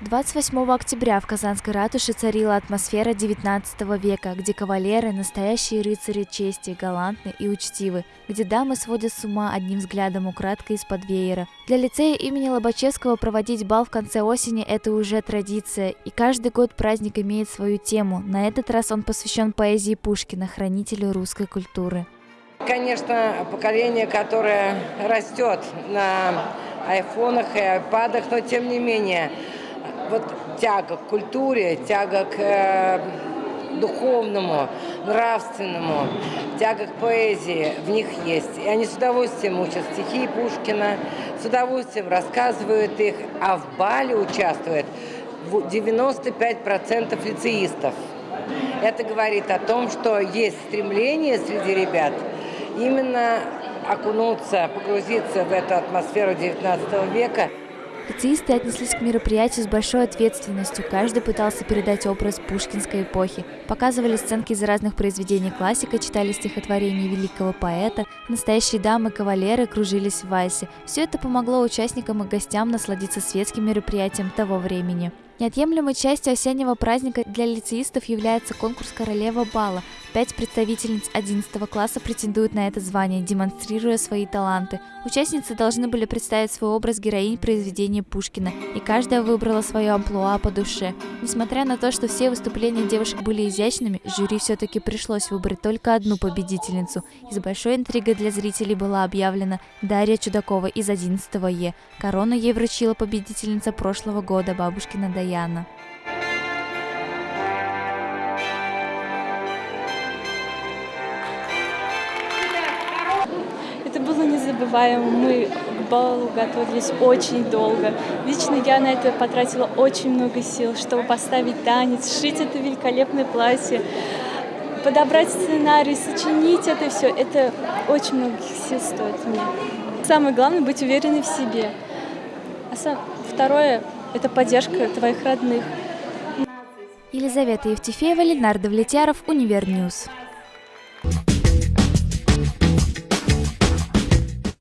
28 октября в Казанской ратуше царила атмосфера 19 века, где кавалеры – настоящие рыцари чести, галантны и учтивы, где дамы сводят с ума одним взглядом украдкой из-под веера. Для лицея имени Лобачевского проводить бал в конце осени – это уже традиция, и каждый год праздник имеет свою тему. На этот раз он посвящен поэзии Пушкина, хранителю русской культуры. Конечно, поколение, которое растет на айфонах и айпадах, но тем не менее – вот тяга к культуре, тяга к э, духовному, нравственному, тяга к поэзии в них есть. И они с удовольствием учат стихи Пушкина, с удовольствием рассказывают их, а в бале участвует 95% лицеистов. Это говорит о том, что есть стремление среди ребят именно окунуться, погрузиться в эту атмосферу XIX века. Лицеисты отнеслись к мероприятию с большой ответственностью. Каждый пытался передать образ пушкинской эпохи. Показывали сценки из разных произведений классика, читали стихотворения великого поэта. Настоящие дамы, кавалеры кружились в вальсе. Все это помогло участникам и гостям насладиться светским мероприятием того времени. Неотъемлемой частью осеннего праздника для лицеистов является конкурс «Королева бала». Пять представительниц 11 класса претендуют на это звание, демонстрируя свои таланты. Участницы должны были представить свой образ героинь произведения Пушкина, и каждая выбрала свое амплуа по душе. Несмотря на то, что все выступления девушек были изящными, жюри все-таки пришлось выбрать только одну победительницу. И с большой интригой для зрителей была объявлена Дарья Чудакова из 11 Е. Корону ей вручила победительница прошлого года, бабушкина Дая. Это было незабываемо. Мы к балу готовились очень долго. Лично я на это потратила очень много сил, чтобы поставить танец, сшить это великолепное платье, подобрать сценарий, сочинить это все. Это очень многих сил стоит мне. Самое главное — быть уверенной в себе. А сам... второе это поддержка твоих родных. Елизавета Евтефеева, Ленар Довлетьяров, Univer News.